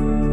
you.